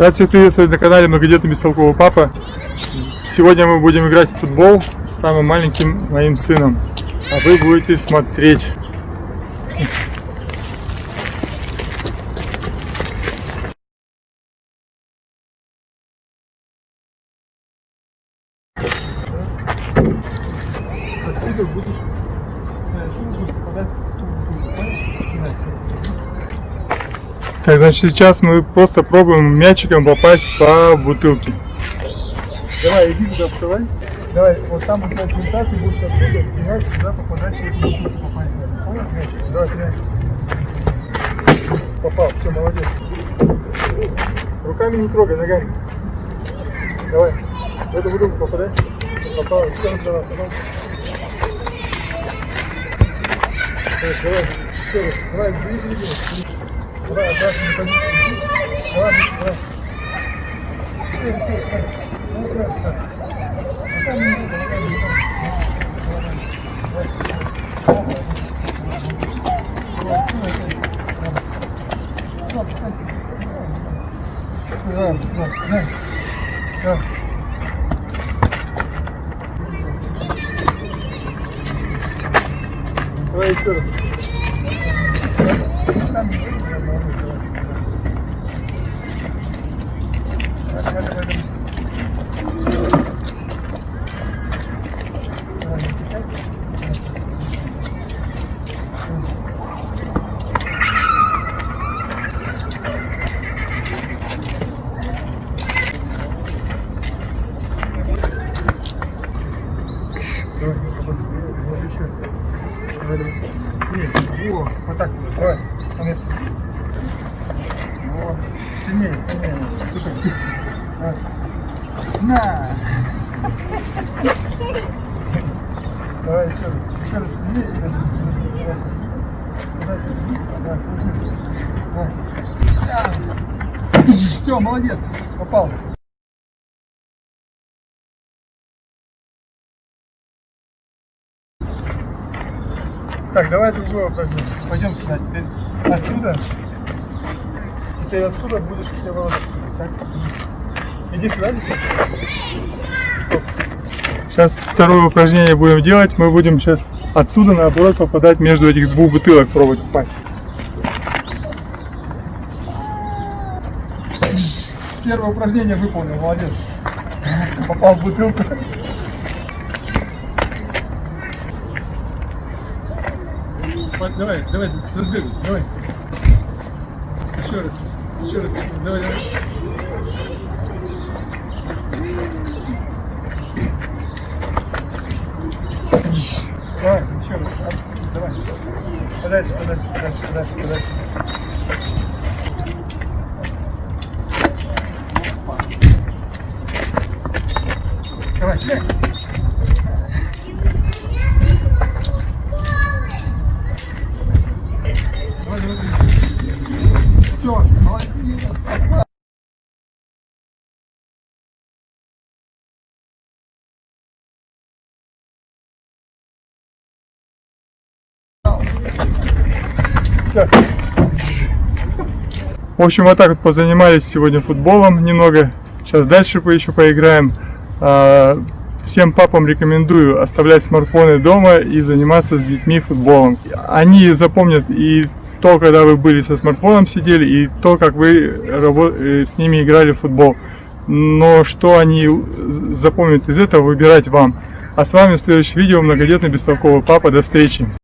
Рад всех приветствовать на канале Многодетный Бестолковый Папа. Сегодня мы будем играть в футбол с самым маленьким моим сыном. А вы будете смотреть. Так, значит, сейчас мы просто пробуем мячиком попасть по бутылке. Давай, иди туда, вставай. Давай, вот там у тебя презентация, будешь оттуда, и мяч туда попадать, бутылку попасть. Понял? Мяч. Давай, мяч. Попал, все, молодец. Руками не трогай, ногами. Давай, в эту бутылку попадай. Попал, все, давай, давай. Давай, давай. Давай. Давай. Давай, давай. Давай. Ну. А. Давай еще раз. Давай, давай, еще. Во, вот так. Давай, на место. Во. Сильнее, сильнее. Давай. На! Давай еще раз. Еще раз сильнее и дальше. Дальше. Дальше. Давай. Давай. Все, молодец. Попал. Так, давай другое упражнение. Пойдем сюда. Теперь отсюда. Теперь отсюда будешь хотя бы так. Иди сюда. Сейчас второе упражнение будем делать. Мы будем сейчас отсюда наоборот попадать между этих двух бутылок, пробовать попасть. Первое упражнение выполнил, молодец. Попал в бутылку. Давай, давай, создаю, давай. Еще раз, еще раз, давай, давай. Давай, еще раз, а, давай. Подальше, подальше, подальше, подальше, подальше. Давай. Давай, Все. В общем, вот так вот позанимались сегодня футболом немного. Сейчас дальше еще поиграем. А, Всем папам рекомендую оставлять смартфоны дома и заниматься с детьми футболом. Они запомнят и то, когда вы были со смартфоном сидели, и то, как вы э, с ними играли в футбол. Но что они запомнят из этого, выбирать вам. А с вами в следующем видео многодетный бестолковый папа. До встречи!